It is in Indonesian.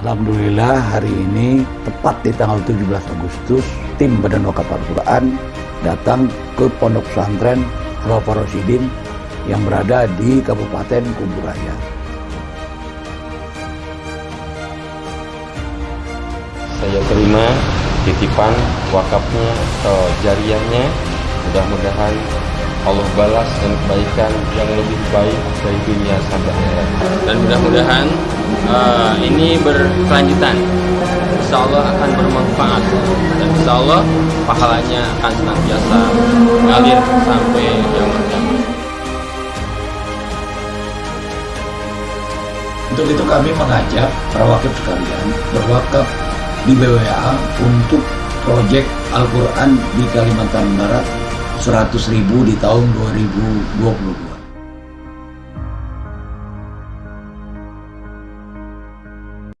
Alhamdulillah hari ini tepat di tanggal 17 Agustus tim Badan Wakaf Al-Quran datang ke Pondok Pesantren al Rosidin yang berada di Kabupaten Kuburaya. Saya terima titipan wakafnya atau jariahnya. Mudah-mudahan Allah balas dan kebaikan yang lebih baik dari dunia sampai akhirat. Dan mudah-mudahan uh, ini berkelanjutan. Insya Allah akan bermanfaat dan Insya Allah pahalanya akan senantiasa ngalir sampai yang Untuk itu kami mengajak para wakil sekalian berwakaf di BWA untuk proyek Al-Quran di Kalimantan Barat 100 ribu di tahun 2022.